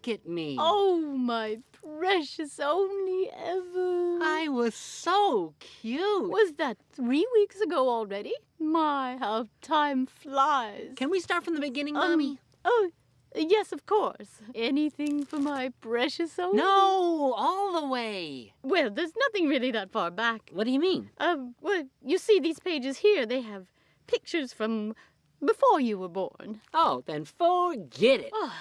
look at me. Oh, my precious only ever. I was so cute. Was that three weeks ago already? My, how time flies. Can we start from the beginning, Um, Mommy? Oh, yes, of course. Anything for my precious only? No, all the way. Well, there's nothing really that far back. What do you mean? Um, well, you see these pages here, they have pictures from before you were born. Oh, then forget it. Oh,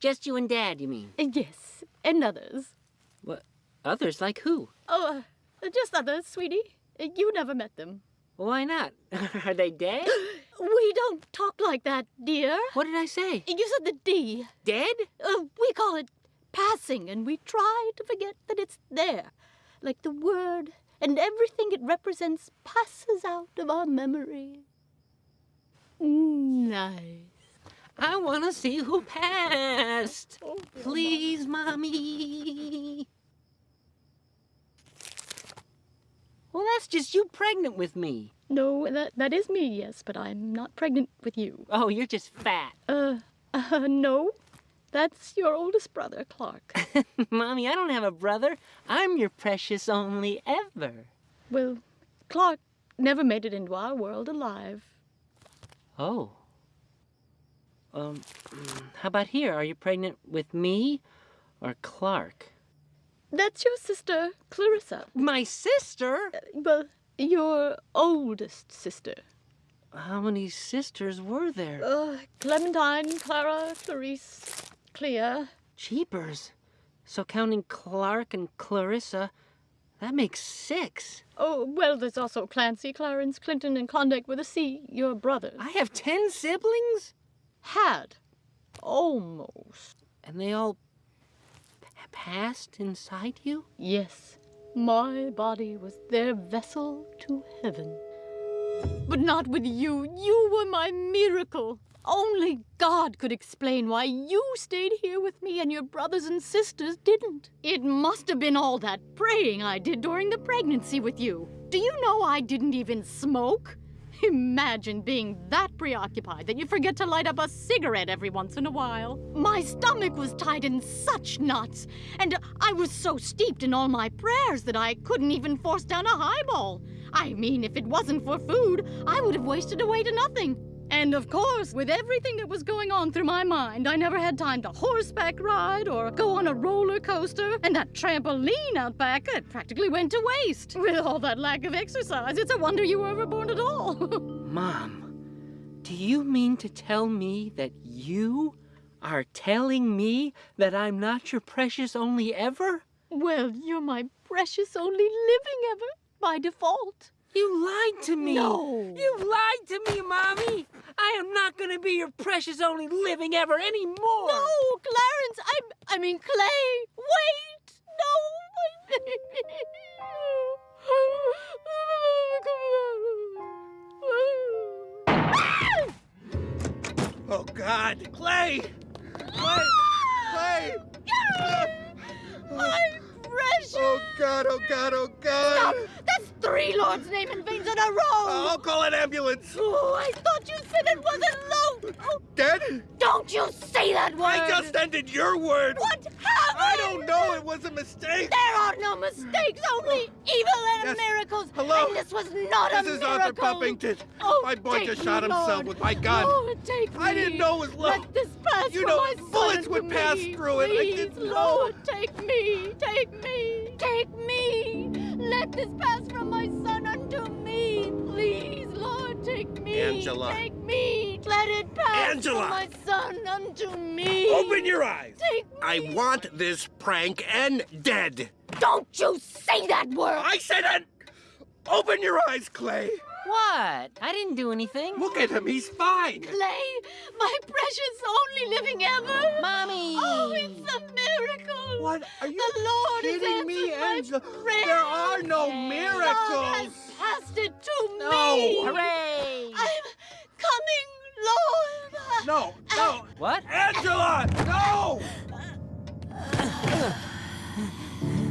Just you and Dad, you mean? yes, and others. What? Others like who? Oh, uh, just others, sweetie. Uh, You never met them. Why not? Are they dead? We don't talk like that, dear. What did I say? You said the D. Dead? Uh, we call it passing, and we try to forget that it's there. Like the word and everything it represents passes out of our memory. Nice. I want to see who passed. Oh, Please, Mommy. Well, that's just you pregnant with me. No, that that is me, yes, but I'm not pregnant with you. Oh, you're just fat. Uh, uh no. That's your oldest brother, Clark. Mommy, I don't have a brother. I'm your precious only ever. well, Clark never made it into our world alive. Oh. Um, how about here? Are you pregnant with me or Clark? That's your sister, Clarissa. My sister? Well, your oldest sister. How many sisters were there? Uh, Clementine, Clara, Clarice, Clea. Jeepers. So counting Clark and Clarissa, that makes six. Oh, well, there's also Clancy, Clarence, Clinton, and Klondike with a C, your brothers. I have ten siblings? Had. Almost. And they all passed inside you? Yes, my body was their vessel to heaven. But not with you. You were my miracle. Only God could explain why you stayed here with me and your brothers and sisters didn't. It must have been all that praying I did during the pregnancy with you. Do you know I didn't even smoke? Imagine being that preoccupied that you forget to light up a cigarette every once in a while. My stomach was tied in such knots, and I was so steeped in all my prayers that I couldn't even force down a highball. I mean, if it wasn't for food, I would have wasted away to nothing. And of course, with everything that was going on through my mind, I never had time to horseback ride or go on a roller coaster. And that trampoline out back, it practically went to waste. With all that lack of exercise, it's a wonder you were ever born at all. Mom, do you mean to tell me that you are telling me that I'm not your precious only ever? well, you're my precious only living ever, by default. You lied to me. No. You lied to me, Mommy. I am not going to be your precious only living ever anymore. No, Clarence, I'm, I mean Clay. Wait, no. Oh, God. Clay! Clay! Clay! My precious. Oh, God, oh, God, oh, God. Stop! Three Lord's name in vains in a row. Oh, I'll call an ambulance. Oh, I thought you said it wasn't low. Oh, Dead? don't you say that word. I just ended your word. What happened? I don't know. It was a mistake. There are no mistakes, only evil and Yes. miracles. Hello? And this was not a miracle. This is. Arthur Puffington. Oh, My boy just me, shot himself Lord. with my gun. Lord, take I me. didn't know it was low. Let this pass You know, bullets would pass me. through it. I Please, didn't know. Lord, take me, take me, take me. Let this pass from my son unto me. Please, Lord, take me. Angela. Take me. Let it pass Angela. from my son unto me. Open your eyes. Take me. I want this prank and dead. Don't you say that word. I said it. Open your eyes, Clay. What? I didn't do anything. Look at him. He's fine. Clay, my precious only living ever. Mommy. Oh, it's a miracle. What? Are you The Lord has kidding me, answered my Angela? prayers. There are no Yay. God miracles. has passed it to No. me. Hooray. I'm coming, Lord. No, no. Uh, what? Angela, no!